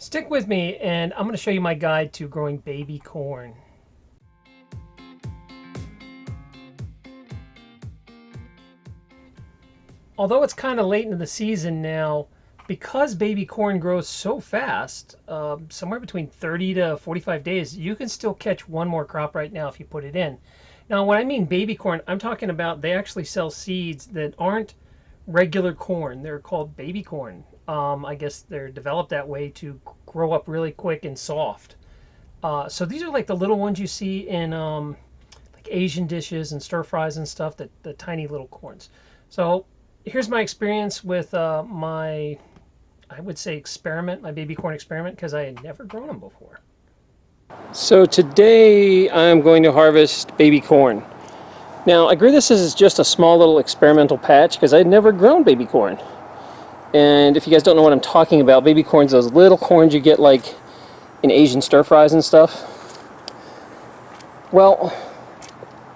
Stick with me and I'm going to show you my guide to growing baby corn. Although it's kind of late into the season now, because baby corn grows so fast, uh, somewhere between 30 to 45 days, you can still catch one more crop right now if you put it in. Now, when I mean baby corn, I'm talking about they actually sell seeds that aren't regular corn. They're called baby corn. Um, I guess they're developed that way to grow up really quick and soft. Uh, so these are like the little ones you see in um, like Asian dishes and stir fries and stuff, the, the tiny little corns. So here's my experience with uh, my, I would say experiment, my baby corn experiment, because I had never grown them before. So today I'm going to harvest baby corn. Now I agree this is just a small little experimental patch because I'd never grown baby corn. And if you guys don't know what I'm talking about, baby corn's those little corns you get like in Asian stir fries and stuff. Well,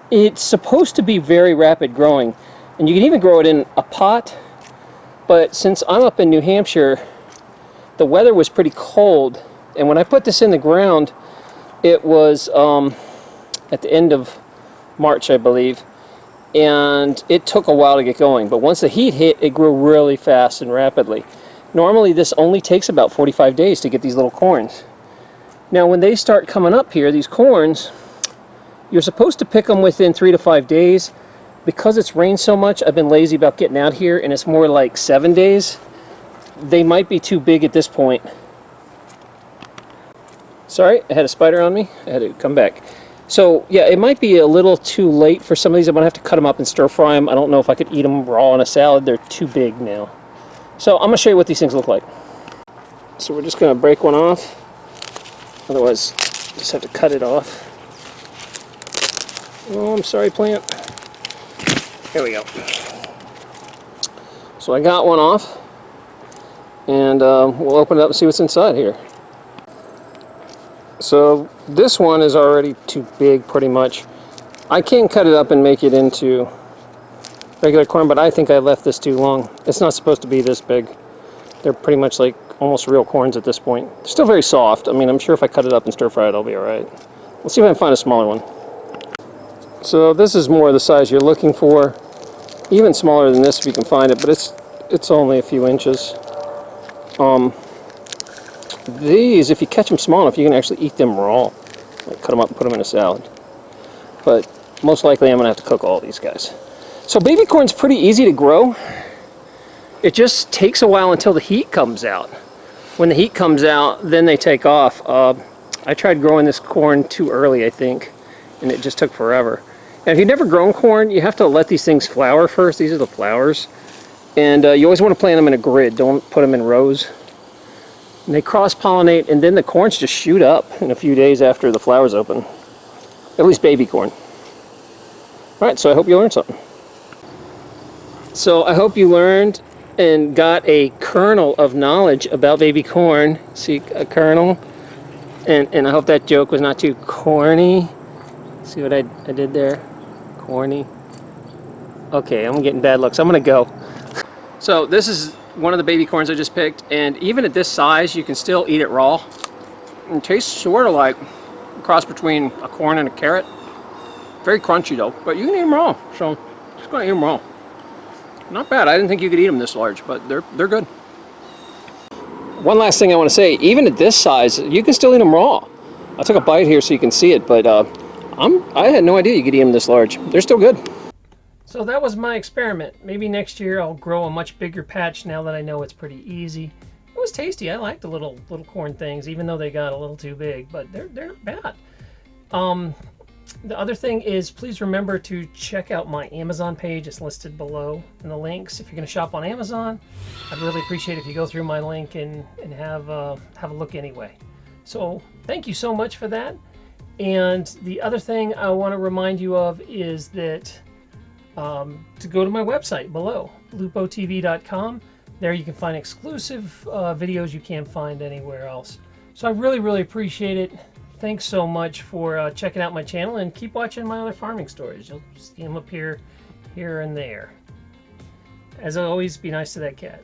it's supposed to be very rapid growing. And you can even grow it in a pot. But since I'm up in New Hampshire, the weather was pretty cold. And when I put this in the ground, it was um, at the end of March, I believe and it took a while to get going but once the heat hit it grew really fast and rapidly. Normally this only takes about 45 days to get these little corns. Now when they start coming up here these corns you're supposed to pick them within three to five days. Because it's rained so much I've been lazy about getting out here and it's more like seven days. They might be too big at this point. Sorry I had a spider on me. I had to come back so yeah, it might be a little too late for some of these. I'm gonna have to cut them up and stir fry them. I don't know if I could eat them raw in a salad. They're too big now. So I'm gonna show you what these things look like. So we're just gonna break one off. Otherwise, just have to cut it off. Oh, I'm sorry, plant. There we go. So I got one off, and um, we'll open it up and see what's inside here. So this one is already too big pretty much. I can cut it up and make it into regular corn, but I think I left this too long. It's not supposed to be this big. They're pretty much like almost real corns at this point. Still very soft. I mean, I'm sure if I cut it up and stir fry it, I'll be alright. Let's see if I can find a smaller one. So this is more the size you're looking for. Even smaller than this if you can find it, but it's it's only a few inches. Um, these, if you catch them small enough, you can actually eat them raw. Like cut them up and put them in a salad. But most likely I'm going to have to cook all these guys. So baby corn's pretty easy to grow. It just takes a while until the heat comes out. When the heat comes out, then they take off. Uh, I tried growing this corn too early, I think, and it just took forever. And if you've never grown corn, you have to let these things flower first. These are the flowers. And uh, you always want to plant them in a grid. Don't put them in rows. And they cross-pollinate and then the corns just shoot up in a few days after the flowers open. At least baby corn. Alright, so I hope you learned something. So I hope you learned and got a kernel of knowledge about baby corn. See, a kernel. And, and I hope that joke was not too corny. See what I, I did there? Corny. Okay, I'm getting bad looks. I'm going to go. So this is one of the baby corns I just picked, and even at this size, you can still eat it raw. It tastes sort of like a cross between a corn and a carrot. Very crunchy though, but you can eat them raw, so just gonna eat them raw. Not bad. I didn't think you could eat them this large, but they're they're good. One last thing I want to say, even at this size, you can still eat them raw. I took a bite here so you can see it, but uh, I'm I had no idea you could eat them this large. They're still good. So that was my experiment. Maybe next year I'll grow a much bigger patch now that I know it's pretty easy. It was tasty. I like the little little corn things, even though they got a little too big, but they're they're not bad. Um, the other thing is please remember to check out my Amazon page. It's listed below in the links. If you're going to shop on Amazon, I'd really appreciate if you go through my link and, and have, uh, have a look anyway. So thank you so much for that. And the other thing I want to remind you of is that um, to go to my website below, lupotv.com. There you can find exclusive uh, videos you can't find anywhere else. So I really, really appreciate it. Thanks so much for uh, checking out my channel and keep watching my other farming stories. You'll see them up here, here and there. As always, be nice to that cat.